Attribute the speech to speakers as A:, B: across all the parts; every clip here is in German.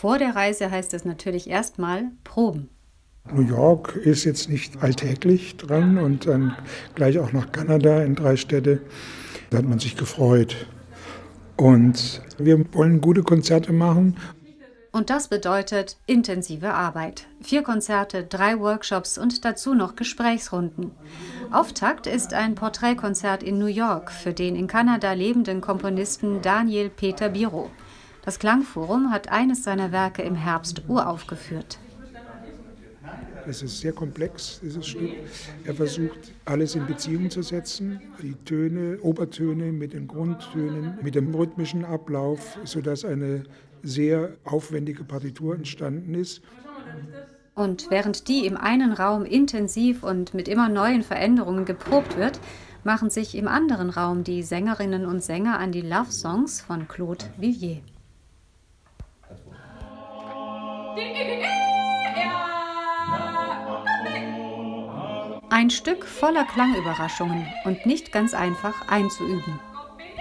A: Vor der Reise heißt es natürlich erstmal Proben.
B: New York ist jetzt nicht alltäglich dran und dann gleich auch nach Kanada in drei Städte. Da hat man sich gefreut. Und wir wollen gute Konzerte machen.
A: Und das bedeutet intensive Arbeit. Vier Konzerte, drei Workshops und dazu noch Gesprächsrunden. Auftakt ist ein Porträtkonzert in New York für den in Kanada lebenden Komponisten Daniel Peter Biro. Das Klangforum hat eines seiner Werke im Herbst uraufgeführt.
B: Es ist sehr komplex, dieses Stück. Er versucht, alles in Beziehung zu setzen, die Töne, Obertöne mit den Grundtönen, mit dem rhythmischen Ablauf, sodass eine sehr aufwendige Partitur entstanden ist.
A: Und während die im einen Raum intensiv und mit immer neuen Veränderungen geprobt wird, machen sich im anderen Raum die Sängerinnen und Sänger an die Love Songs von Claude Vivier. Ein Stück voller Klangüberraschungen und nicht ganz einfach einzuüben.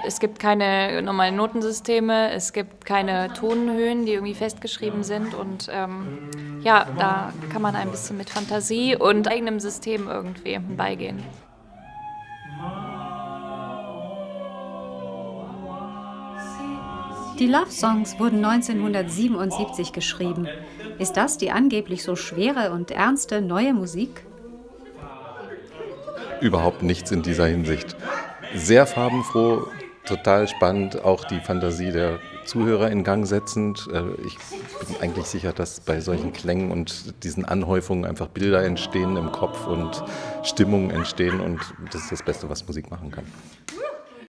C: Es gibt keine normalen Notensysteme, es gibt keine Tonhöhen, die irgendwie festgeschrieben sind. Und ähm, ja, da kann man ein bisschen mit Fantasie und eigenem System irgendwie beigehen.
A: Die Love Songs wurden 1977 geschrieben. Ist das die angeblich so schwere und ernste neue Musik?
D: überhaupt nichts in dieser Hinsicht. Sehr farbenfroh, total spannend, auch die Fantasie der Zuhörer in Gang setzend. Äh, ich bin eigentlich sicher, dass bei solchen Klängen und diesen Anhäufungen einfach Bilder entstehen im Kopf und Stimmungen entstehen und das ist das Beste, was Musik machen kann.